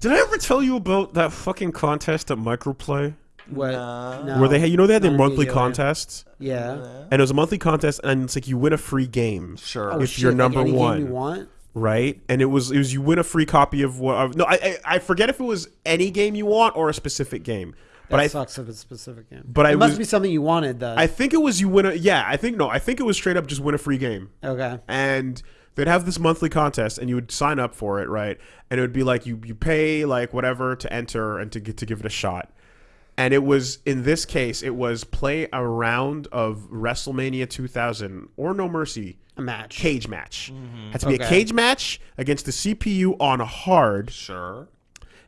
Did I ever tell you about that fucking contest at Microplay? What? Nah. No. Where they had, you know, they had their Not monthly immediately. contests, Yeah. and it was a monthly contest, and it's like you win a free game, Sure. Oh, If shit, you're like number any game one. you want. right? And it was it was you win a free copy of what? Of, no, I, I I forget if it was any game you want or a specific game, but That I sucks if it's a specific game. but it I must was- be something you wanted though. I think it was you win a yeah. I think no, I think it was straight up just win a free game. okay. and they'd have this monthly contest and you would sign up for it right? And it would be like you you pay like whatever to enter and to get to give it a shot. And it was in this case it was play a round of WrestleMania 2000 or No Mercy A match. cage match. Mm-hmm. Had to be a cage match against the CPU on hard Sure.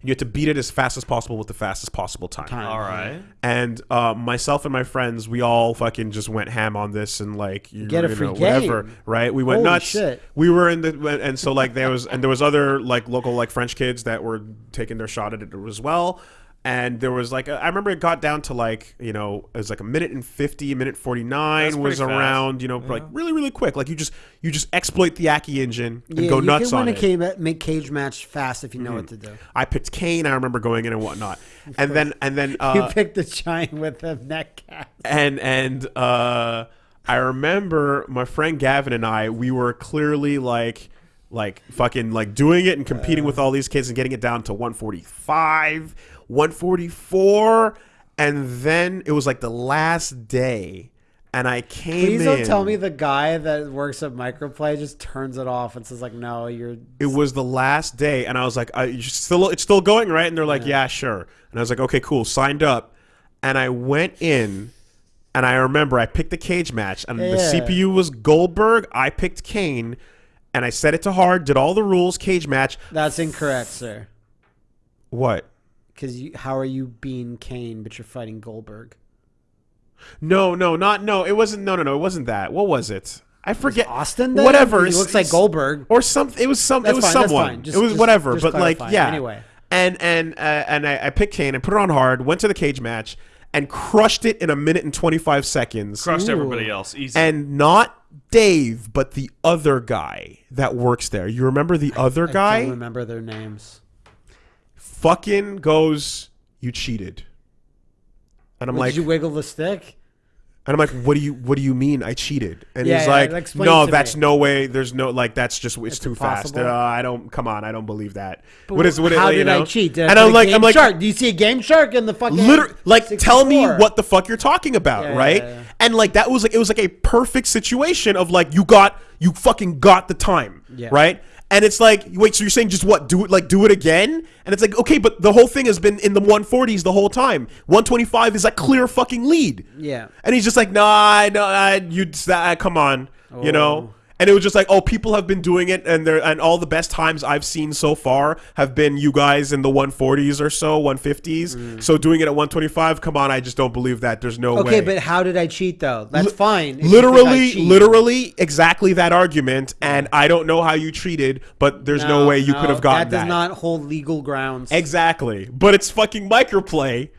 You had to beat it as fast as possible with the fastest possible time, Time. All right. and uh, myself and my friends, we all fucking just went ham on this and like you, Get a you free know, whatever, game. right? We went Holy nuts. shit. We were in the and so like there was and there was other like local like French kids that were taking their shot at it as well. And there was like a, I remember it got down to like you know it was like a minute and fifty, a minute forty nine was pretty fast. around you know like really really quick like you just you just exploit the Aki engine and Yeah, go you nuts can on win it. a cage, make cage match fast if you know what Mm-hmm. to do. I picked Kane. I remember going in and whatnot, and then and then uh, you picked the giant with the neck cast. and and uh I remember my friend Gavin and I we were clearly like like fucking like doing it and competing with all these kids and getting it down to 145 144 and then it was like the last day and I came Please in don't tell me the guy that works at Microplay just turns it off and says like, "No, you're." it was the last day and I was like I still it's still going right and they're like yeah. sure and I was like okay cool signed up and I went in and I remember I picked the cage match and Yeah. the CPU was Goldberg I picked Kane and I set it to hard did all the rules cage match That's incorrect, sir. what Because how are you being Kane but you're fighting Goldberg? no no not no it wasn't no no no it wasn't that what was it I forget Austin, then? whatever He looks like Goldberg. or something. It was some. That's it was fine, someone. Just- it was just- whatever. just but like, yeah. Anyway. and and uh, and I, I picked Kane and put it on hard. Went to the cage match and crushed it in a minute and twenty five seconds. Crushed Ooh. everybody else. Easy. And not Dave, but the other guy that works there. You remember the other I guy? don't remember their names. Fucking goes, you cheated. And I'm like, did you wiggle the stick? And I'm like, what do you what do you mean I cheated? And Yeah, he's yeah, like, no, that's me. no way. There's no like that's just it's, It's too fast. Uh, I don't come on, I don't believe that. what is what? How it, you did know? I cheat? Did and put I'm like, I'm like, shark. Do you see a GameShark in the fucking? literally like tell me what the fuck you're talking about Yeah, right and like that was like it was like a perfect situation of like you got you fucking got the time Yeah. right and it's like wait so you're saying just what do it like do it again and it's like okay but the whole thing has been in the 140s the whole time 125 is a clear fucking lead Yeah. and he's just like nah no uh, you uh, come on you know Oh. And it was just like, oh, people have been doing it, and they're and all the best times I've seen so far have been you guys in the 140s or so, 150s. So doing it at 125, come on, I just don't believe that. There's no way. Mm. Okay, but how did I cheat though? That's fine. if you think I literally, literally, exactly that argument, and I don't know how you treated, but there's no, way you could have gotten that. that. does not hold legal grounds. exactly, but it's fucking microplay.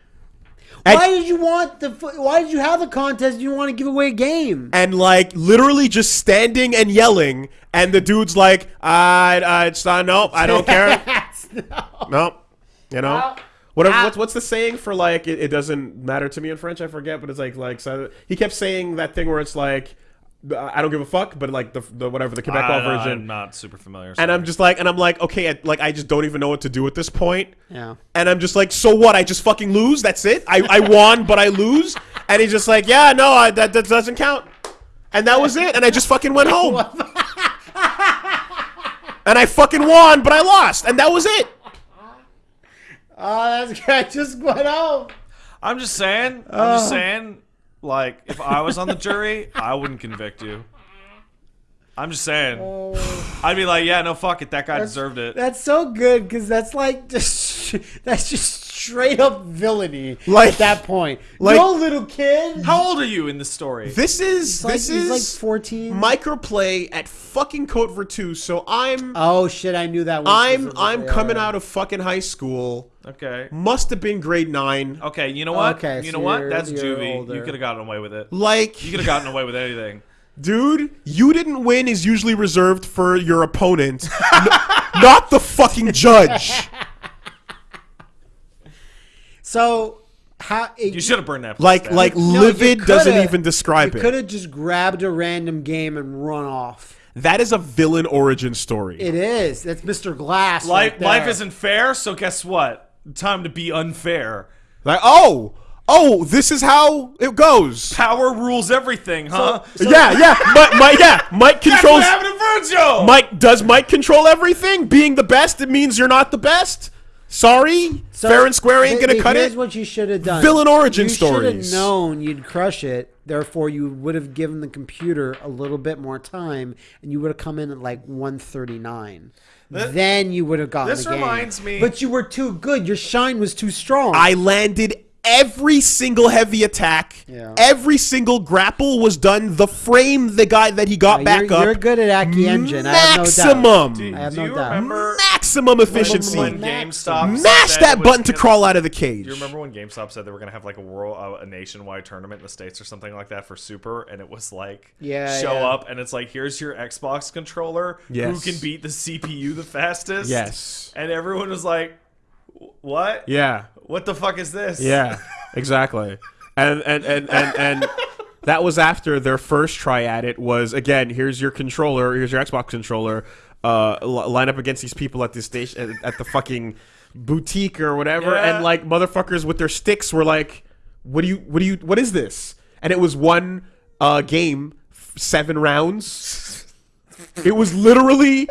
Why did you want the? Why did you have the contest? You want to give away a game? and like literally just standing and yelling, and the dude's like, "I, I it's not. Nope, I don't care. nope, you know." Well, What, ah. what's what's the saying for like it, it doesn't matter to me in French? I forget, but it's like like so he kept saying that thing where it's like I don't give a fuck, but like the, the whatever the Quebec I, version. I'm not super familiar. and I'm just like, and I'm like, okay, I, like I just don't even know what to do at this point. Yeah. And I'm just like, so what? I just fucking lose. That's it. I, I won, but I lose. And he's just like, yeah, no, I, that that doesn't count. And that was it. And I just fucking went home. and I fucking won, but I lost. And that was it. Oh, that's good. I just went home. I'm just saying. I'm just ah. saying. Like, if I was on the jury, I wouldn't convict you. I'm just saying. Oh. I'd be like, yeah, no, fuck it. That guy deserved it. That's so good because that's like just that's just straight up villainy. Like- at that point, like- no little kid. How old are you in the story? This is He's like, this he's is like fourteen. microplay at fucking Côte-Vertu. So I'm oh shit! I knew that. One I'm. I'm coming out of fucking high school. Okay. Must have been grade nine. Okay, you know what? Okay, you so know what? you're- That's you're juvie. older. You could have gotten away with it. Like You could have gotten away with anything. Dude, you didn't win is usually reserved for your opponent, n- not the fucking judge. So how it, You should have burned that. place Like down. like No, livid doesn't even describe you it. could have just grabbed a random game and run off. That is a villain origin story. It is. That's Mr. Glass. life right there. life isn't fair. So guess what? Time to be unfair. like oh oh this is how it goes. Power rules everything, huh? yeah yeah Mike, Mike yeah Mike That's what controls. happened to Virgil. Mike does Mike control everything? Being the best it means you're not the best. Sorry, So, fair and square ain't gonna cut here's it. what you should have done. Villain origin you should have known you'd crush it. Therefore, you would have given the computer a little bit more time, and you would have come in at like 139. then you would have gotten this the game. reminds me- But you were too good. Your shine was too strong. I landed every single heavy attack. Yeah. Every single grapple was done the frame the guy that he got Now, back you're, up. You're good at Aki Engine. I have no doubt. Maximum. do, I have do no you doubt. remember maximum efficiency. when GameStop Mash that button to gonna- crawl out of the cage. Do you remember when GameStop said they were gonna have like a world, uh, a nationwide tournament in the states or something like that for Super, and it was like, Yeah, show yeah. up and it's like, here's your Xbox controller, Yes. who can beat the CPU the fastest? Yes. and everyone was like, what? Yeah. What the fuck is this? Yeah. Exactly. and and and and and that was after their first try at it was again, here's your controller, here's your Xbox controller. Uh, line up against these people at this station at, at the fucking boutique or whatever, Yeah. and like motherfuckers with their sticks were like, "What do you? What do you? What is this?" And it was one uh, game, seven rounds. It was literally,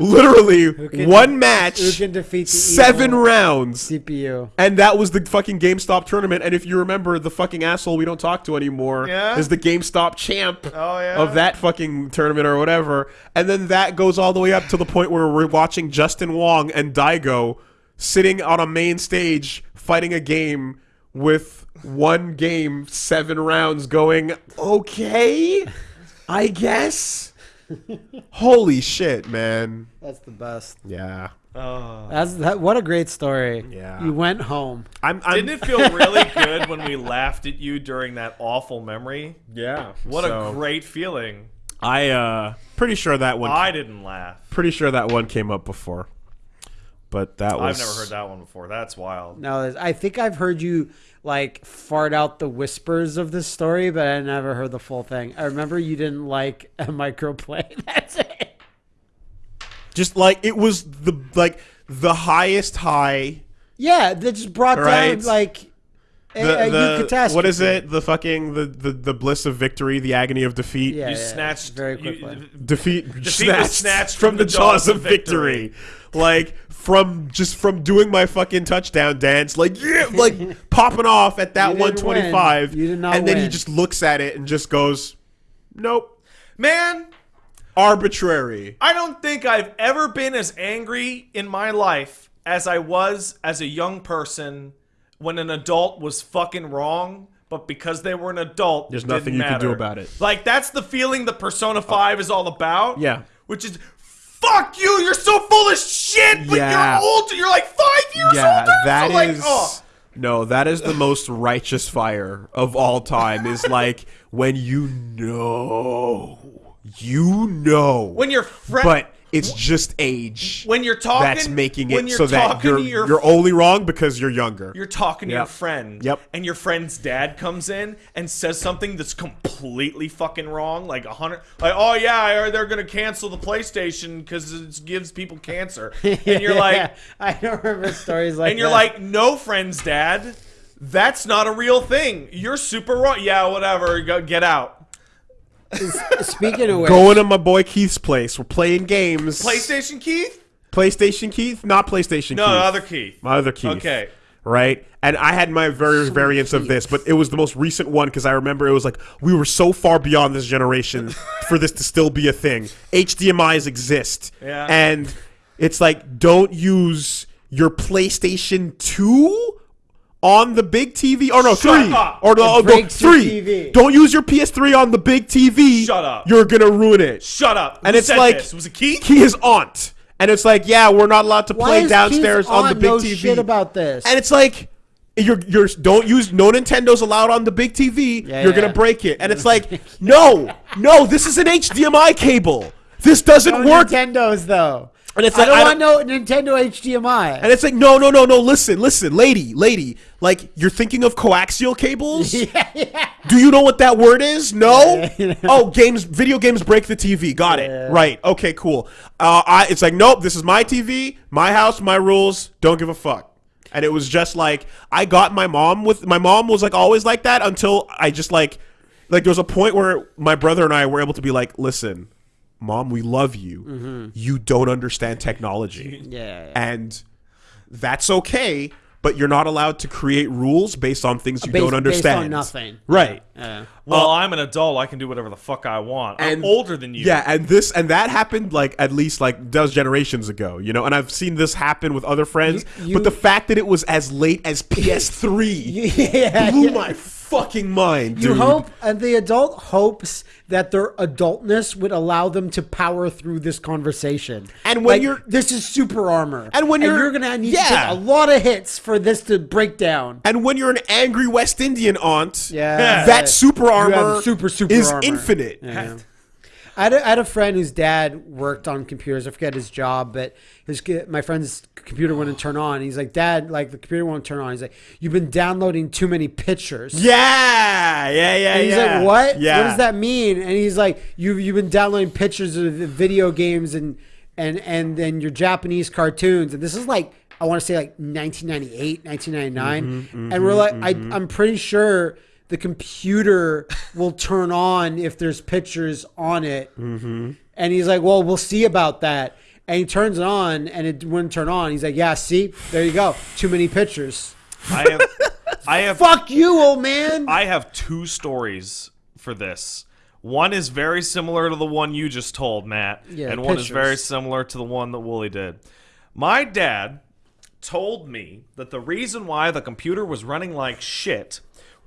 literally one match, defeat the seven rounds. CPU? And that was the fucking GameStop tournament. And if you remember, the fucking asshole we don't talk to anymore Yeah? is the GameStop champ Oh, yeah? of that fucking tournament or whatever. And then that goes all the way up to the point where we're watching Justin Wong and Daigo sitting on a main stage fighting a game with one game, seven rounds going, okay, I guess. Holy shit, man. That's the best. Yeah. Oh. That's that. What a great story. Yeah. You went home. I'm, I'm Didn't it feel really good when we laughed at you during that awful memory? Yeah. What So- a great feeling. I uh pretty sure that one I didn't laugh. pretty sure that one came up before. But that was I've never heard that one before. That's wild. No, I think I've heard you like fart out the whispers of this story, but I never heard the full thing. I remember you didn't like a microplay. That's it. Just like it was the like the highest high Yeah, that just brought Right. down like a, the, a the catastrophe. what is it? The fucking the, the the bliss of victory, the agony of defeat. Yeah, You yeah, snatched very you- quickly. Defeat, snatched, snatched from the jaws of victory. Like from just from doing my fucking touchdown dance, like yeah, like popping off at that You didn't 125. win. You did not and then he just looks at it and just goes, Nope. Man, Arbitrary. I don't think I've ever been as angry in my life as I was as a young person when an adult was fucking wrong, but because they were an adult, There's nothing you can do about it. Like that's the feeling that Persona 5 is all about. Yeah. Which is fuck you, you're so full of shit, but Yeah. you're old, you're like 5 years yeah, older. that so like, is- oh. no, that is the most righteous fire of all time. Is like when you know, you know, when your friend but it's just age when you're talking that's making it you're so that you're your you're only wrong because you're younger. You're talking to your friend. Yep. And your friend's dad comes in and says something that's completely fucking wrong. Like a hundred, like, oh yeah, they're gonna cancel the PlayStation because it gives people cancer. And you're like, I don't remember stories like that. and you're that. like, no, friend's dad, that's not a real thing. You're super wrong. Yeah, whatever. Go get out. Speaking of which, Going to my boy Keith's place. We're playing games. PlayStation Keith? PlayStation Keith, not PlayStation No, Keith. the other Keith. My other Keith. Okay. Right? And I had my various variants of this, but it was the most recent one because I remember it was like we were so far beyond this generation for this to still be a thing. HDMI's exist. Yeah. And it's like, don't use your PlayStation 2 on the big TV. Or oh, no, Shut 3. up. Or no, It oh, no, 3. TV. Don't use your PS3 on the big TV. Shut up. You're going to ruin it. Shut up. And Who it's said like this? was it Keith? his aunt. And it's like, yeah, we're not allowed to Why play is downstairs on the aunt big know TV. shit about this? and it's like, you're you're don't use no Nintendo's allowed on the big TV. Yeah, you're yeah. gonna break it. And it's like, no, no, this is an HDMI cable. This doesn't No work. Nintendo's though. And it's I like don't I want no Nintendo HDMI. And it's like, no, no, no, no. Listen, listen, lady, lady. Like you're thinking of coaxial cables. yeah, yeah. Do you know what that word is? No. Yeah. Oh, games, video games break the TV. Got it. Right. Okay. Cool. Uh, I, it's like, nope. This is my TV, my house, my rules. Don't give a fuck. And it was just like I got my mom with my mom was like always like that until I just like like there was a point where my brother and I were able to be like, listen, mom, we love you. You don't understand technology Yeah, yeah. and that's okay. But you're not allowed to create rules based on things you Based- don't based understand. on nothing. right? Yeah. Well, I'm an adult. I can do whatever the fuck I want. I'm Uh, older than you. Yeah, and this and that happened like at least like that was generations ago, you know. And I've seen this happen with other friends, You- you- but the fact that it was as late as PS3 yeah, blew yeah. my fucking mind, You dude. hope, and the adult hopes that their adultness would allow them to power through this conversation. And when Like, you're- this is super armor, And when you're- gonna need to yeah. take a lot of hits for this to break down. And when you're an angry West Indian aunt, Yeah, that super armor super super is armor. infinite. Yeah. I had, a, I had a friend whose dad worked on computers. I forget his job, but his my friend's computer wouldn't turn on. He's like, "Dad, like the computer won't turn on." He's like, "You've been downloading too many pictures." Yeah, yeah, yeah. And he's yeah. like, "What? Yeah. What does that mean?" And he's like, "You you've been downloading pictures of the video games and and and then your Japanese cartoons." And this is like I want to say like 1998, 1999. Mm-hmm, and we're like, I, I'm pretty sure the computer will turn on if there's pictures on it. Mm-hmm. And he's like, "Well, we'll see about that." And he turns it on, and it wouldn't turn on. He's like, "Yeah, see, there you go, too many pictures." I have, I have, Fuck you, old man. I have two stories for this. One is very similar to the one you just told, Matt, Yeah, and one is very similar to the one that Wooly did. My dad told me that the reason why the computer was running like shit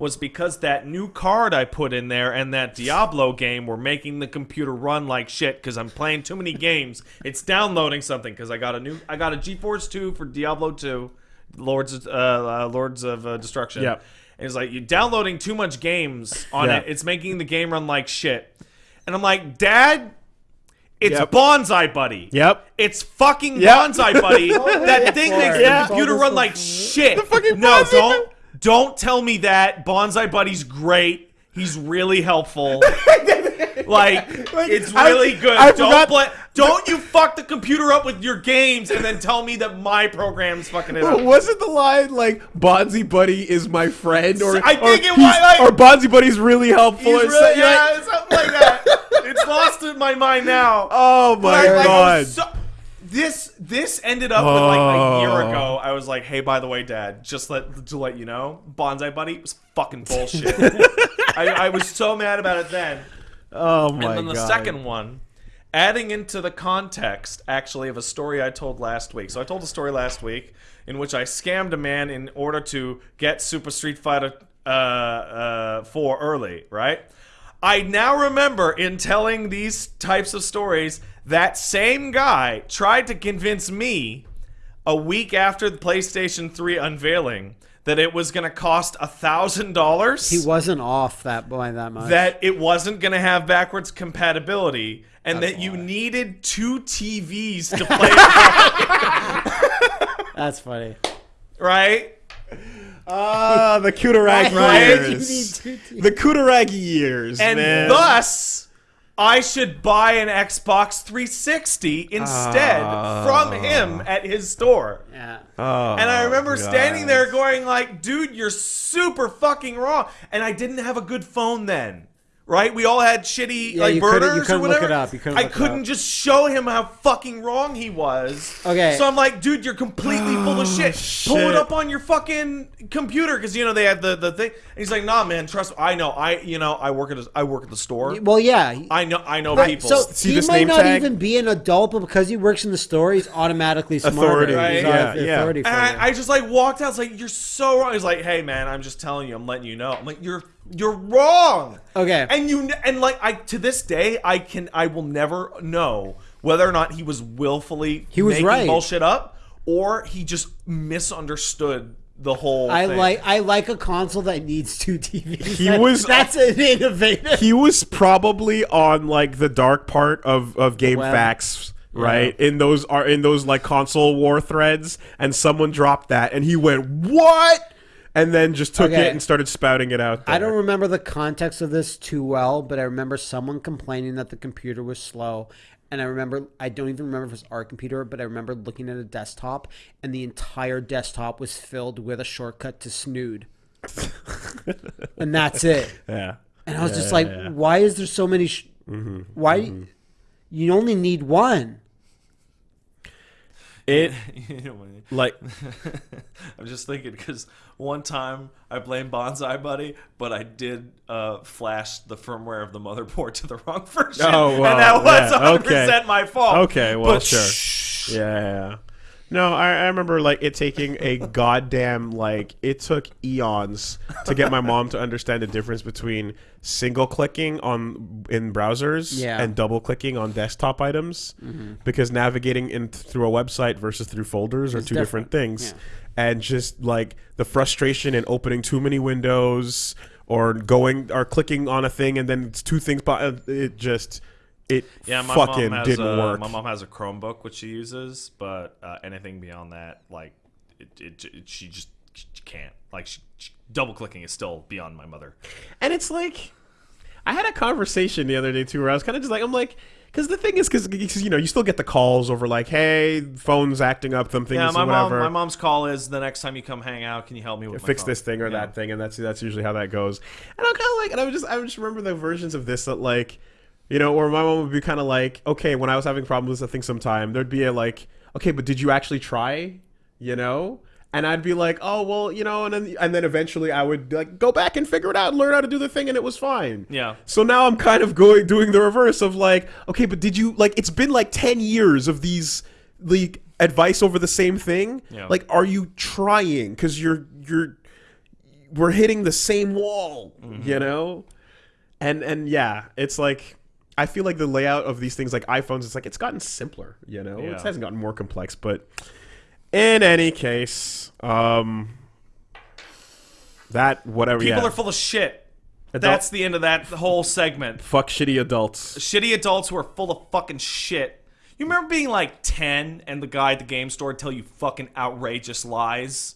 was because that new card I put in there and that Diablo game were making the computer run like shit because I'm playing too many games. It's downloading something because I got a new I got a GeForce 2 for Diablo 2, Lords of, uh, uh, Lords of uh, Destruction. Yep. And it's like you're downloading too much games on Yeah. it. It's making the game run like shit. And I'm like, Dad, it's Yep. Bonzi Buddy. Yep. It's fucking Yep. Bonzi Buddy. that thing makes Yeah. the computer run like shit. fucking no, don't don't tell me that. Bonzi Buddy's great. He's really helpful. like, it's I- really good. I don't forgot- don't you fuck the computer up with your games and then tell me that my program's fucking it up. Wasn't the line like Bonzi Buddy is my friend, or I or think it was, like- or Bonzi Buddy's really helpful, or really, something like- yeah, something like that. it's lost in my mind now. Oh my Like, like, I god! This this ended up with like a year Oh. ago. I was like, hey, by the way, Dad, just let to let you know, Bonzi Buddy was fucking bullshit. I, I was so mad about it then. oh my god! And then the god! second one, adding into the context actually of a story I told last week. So I told a story last week in which I scammed a man in order to get Super Street Fighter uh, uh, 4 early, right? I now remember in telling these types of stories, that same guy tried to convince me a week after the PlayStation 3 unveiling that it was going to cost a thousand dollars He wasn't off that by that much. that it wasn't going to have backwards compatibility and that you needed two TVs to play That's funny. right? Ah, the Kutaragi years. The Kutaragi years, And man. thus, I should buy an Xbox 360 instead from him at his store. Yeah. Oh, And I remember God. standing there going like, dude, you're super fucking wrong. And I didn't have a good phone then. Right? We all had shitty Yeah, like you couldn't- burners you couldn't or look whatever. it up. You couldn't I look couldn't up. just show him how fucking wrong he was. Okay. So I'm like, dude, you're completely full of oh, shit. Pull it up on your fucking computer because you know they have the, the thing. And he's like, nah, man, trust. I know. I you know I work at a, I work at the store. Well, yeah. I know. I know Right, people. So See he this might name not tag? even be an adult, but because he works in the store, he's automatically smarter. Authority, He's right? authority Yeah, yeah. authority for And. I, I just like walked out. I was like, "You're so wrong." He's like, "Hey, man, I'm just telling you. I'm letting you know." I'm like, "You're you're wrong." Okay. And you and like I to this day I can I will never know whether or not he was willfully He was making right. bullshit up or he just misunderstood the whole. I thing. like I like a console that needs two TVs. He That- was- that's an innovative. he was probably on like the dark part of of Game web. Facts right? In those are in those like console war threads, and someone dropped that, and he went what? And then just took Okay. it and started spouting it out. There. I don't remember the context of this too well, but I remember someone complaining that the computer was slow. And I remember, I don't even remember if it was our computer, but I remember looking at a desktop and the entire desktop was filled with a shortcut to Snood. and that's it. Yeah. And I was Yeah, just like, yeah. Why is there so many? Sh- mm-hmm. why? Mm-hmm. You only need one. It You know what I mean? like I'm just thinking because one time I blamed Bonzi Buddy, but I did uh, flash the firmware of the motherboard to the wrong version, Oh, well, and that was yeah, 100 okay. my fault. Okay, well, but sure. shh. Yeah, yeah, yeah. No, I, I remember like it taking a goddamn like it took eons to get my mom to understand the difference between single clicking on in browsers Yeah. and double clicking on desktop items mm-hmm. because navigating in through a website versus through folders are It's two different, different, things. And just like the frustration in opening too many windows or going or clicking on a thing and then it's two things but uh, it just it Yeah, my fucking mom has didn't a, work. My mom has a Chromebook which she uses, but uh, anything beyond that, like, it, it, it she just she can't. Like, she, she, double clicking is still beyond my mother. And it's like, I had a conversation the other day too, where I was kind of just like, I'm like, because the thing is, because you know, you still get the calls over like, hey, phone's acting up, some things, Yeah, my mom. whatever. My mom's call is the next time you come hang out, can you help me with my fix phone?" this thing or Yeah. that thing, and that's that's usually how that goes. And I'm kind of like, and I would just, I would just remember the versions of this that like, you know, or my mom would be kind of like, okay, when I was having problems with a thing sometime, there'd be a like, okay, but did you actually try? You know. And I'd be like, oh well, you know, and then and then eventually I would like go back and figure it out and learn how to do the thing, and it was fine. Yeah. So now I'm kind of going doing the reverse of like, okay, but did you like? It's been like ten years of these like advice over the same thing. Yeah. Like, are you trying? Because you're you're we're hitting the same wall, Mm-hmm. you know. And and yeah, it's like I feel like the layout of these things, like iPhones, it's like it's gotten simpler, you know. It hasn't gotten more complex, but in any case, um, that whatever. People yeah. are full of shit. Adult- That's the end of that whole segment. fuck shitty adults. Shitty adults who are full of fucking shit. You remember being like 10 and the guy at the game store would tell you fucking outrageous lies?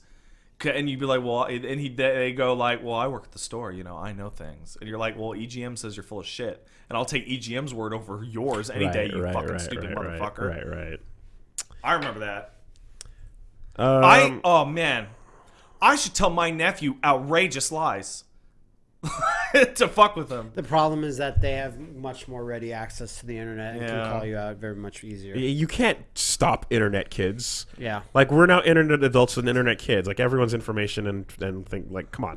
And you'd be like, well, and he they go like, well, I work at the store, you know, I know things. And you're like, well, EGM says you're full of shit, and I'll take EGM's word over yours any day, you fucking stupid motherfucker. Right, right, I remember that. right. I Um, oh man, I should tell my nephew outrageous lies to fuck with them. The problem is that they have much more ready access to the internet and Yeah. can call you out very much easier. you can't stop internet kids. Yeah. Like we're now internet adults and internet kids. Like everyone's information and and think like, come on.